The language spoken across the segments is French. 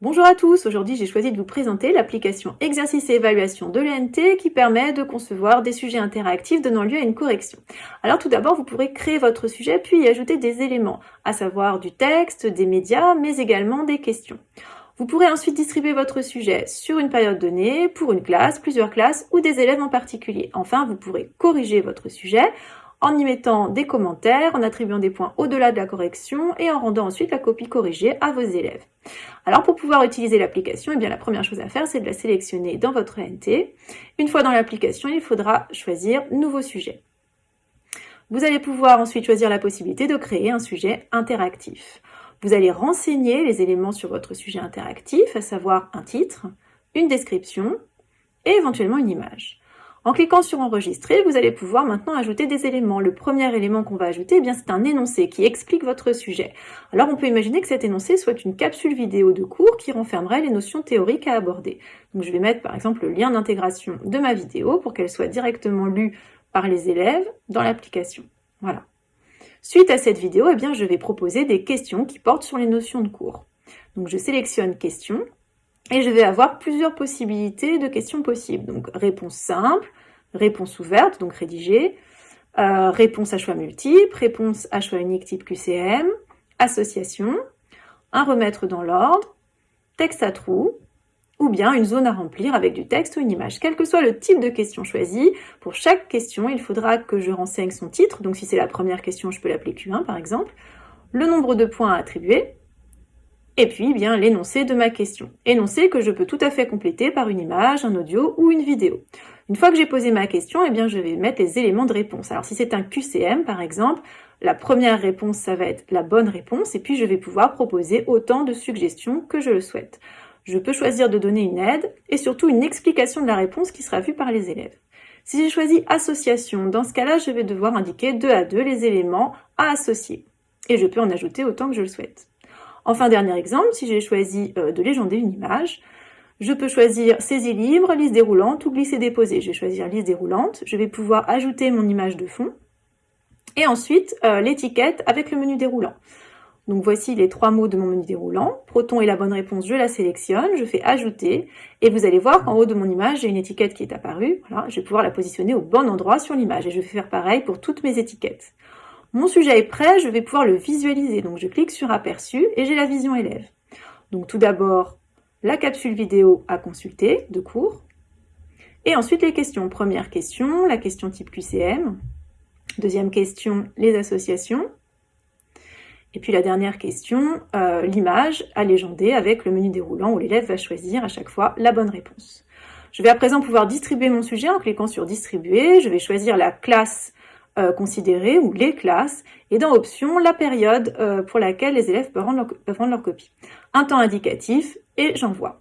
Bonjour à tous, aujourd'hui j'ai choisi de vous présenter l'application Exercice et évaluation de l'ENT qui permet de concevoir des sujets interactifs donnant lieu à une correction. Alors tout d'abord, vous pourrez créer votre sujet puis y ajouter des éléments, à savoir du texte, des médias, mais également des questions. Vous pourrez ensuite distribuer votre sujet sur une période donnée, pour une classe, plusieurs classes ou des élèves en particulier. Enfin, vous pourrez corriger votre sujet en y mettant des commentaires, en attribuant des points au-delà de la correction et en rendant ensuite la copie corrigée à vos élèves. Alors pour pouvoir utiliser l'application, eh la première chose à faire, c'est de la sélectionner dans votre NT. Une fois dans l'application, il faudra choisir « Nouveau sujet ». Vous allez pouvoir ensuite choisir la possibilité de créer un sujet interactif. Vous allez renseigner les éléments sur votre sujet interactif, à savoir un titre, une description et éventuellement une image. En cliquant sur enregistrer, vous allez pouvoir maintenant ajouter des éléments. Le premier élément qu'on va ajouter, eh bien c'est un énoncé qui explique votre sujet. Alors on peut imaginer que cet énoncé soit une capsule vidéo de cours qui renfermerait les notions théoriques à aborder. Je vais mettre par exemple le lien d'intégration de ma vidéo pour qu'elle soit directement lue par les élèves dans l'application. Voilà. Suite à cette vidéo, eh bien, je vais proposer des questions qui portent sur les notions de cours. Donc je sélectionne questions et je vais avoir plusieurs possibilités de questions possibles. Donc réponse simple, réponse ouverte, donc rédigée, euh, réponse à choix multiple, réponse à choix unique type QCM, association, un remettre dans l'ordre, texte à trous, ou bien une zone à remplir avec du texte ou une image. Quel que soit le type de question choisi, pour chaque question, il faudra que je renseigne son titre, donc si c'est la première question, je peux l'appeler Q1 par exemple, le nombre de points à attribuer, et puis bien l'énoncé de ma question. Énoncé que je peux tout à fait compléter par une image, un audio ou une vidéo. Une fois que j'ai posé ma question, eh bien je vais mettre les éléments de réponse. Alors si c'est un QCM par exemple, la première réponse ça va être la bonne réponse et puis je vais pouvoir proposer autant de suggestions que je le souhaite. Je peux choisir de donner une aide et surtout une explication de la réponse qui sera vue par les élèves. Si j'ai choisi association, dans ce cas-là, je vais devoir indiquer deux à deux les éléments à associer. Et je peux en ajouter autant que je le souhaite. Enfin, dernier exemple, si j'ai choisi euh, de légender une image, je peux choisir saisie libre, liste déroulante ou glisser déposer. Je vais choisir liste déroulante. Je vais pouvoir ajouter mon image de fond. Et ensuite, euh, l'étiquette avec le menu déroulant. Donc voici les trois mots de mon menu déroulant. Proton est la bonne réponse, je la sélectionne, je fais ajouter. Et vous allez voir qu'en haut de mon image, j'ai une étiquette qui est apparue. Voilà, je vais pouvoir la positionner au bon endroit sur l'image. Et je vais faire pareil pour toutes mes étiquettes. Mon sujet est prêt, je vais pouvoir le visualiser. Donc je clique sur aperçu et j'ai la vision élève. Donc tout d'abord, la capsule vidéo à consulter de cours. Et ensuite les questions. Première question, la question type QCM. Deuxième question, les associations. Et puis la dernière question, euh, l'image à légender avec le menu déroulant où l'élève va choisir à chaque fois la bonne réponse. Je vais à présent pouvoir distribuer mon sujet en cliquant sur distribuer. Je vais choisir la classe euh, considérées ou les classes, et dans Options, la période euh, pour laquelle les élèves peuvent rendre, leur, copie. Un temps indicatif, et j'envoie.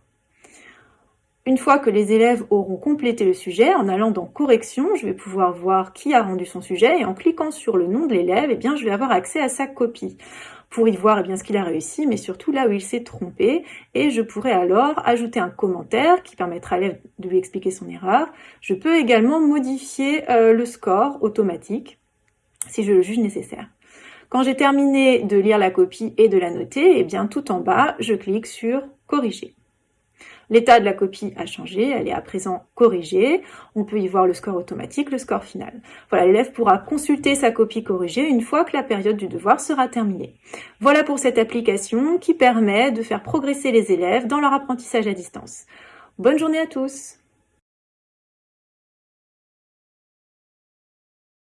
Une fois que les élèves auront complété le sujet, en allant dans Correction, je vais pouvoir voir qui a rendu son sujet, et en cliquant sur le nom de l'élève, eh bien, je vais avoir accès à sa copie pour y voir eh bien, ce qu'il a réussi, mais surtout là où il s'est trompé. Et je pourrais alors ajouter un commentaire qui permettra à l'élève de lui expliquer son erreur. Je peux également modifier euh, le score automatique si je le juge nécessaire. Quand j'ai terminé de lire la copie et de la noter, eh bien tout en bas, je clique sur « Corriger ». L'état de la copie a changé, elle est à présent corrigée. On peut y voir le score automatique, le score final. Voilà, l'élève pourra consulter sa copie corrigée une fois que la période du devoir sera terminée. Voilà pour cette application qui permet de faire progresser les élèves dans leur apprentissage à distance. Bonne journée à tous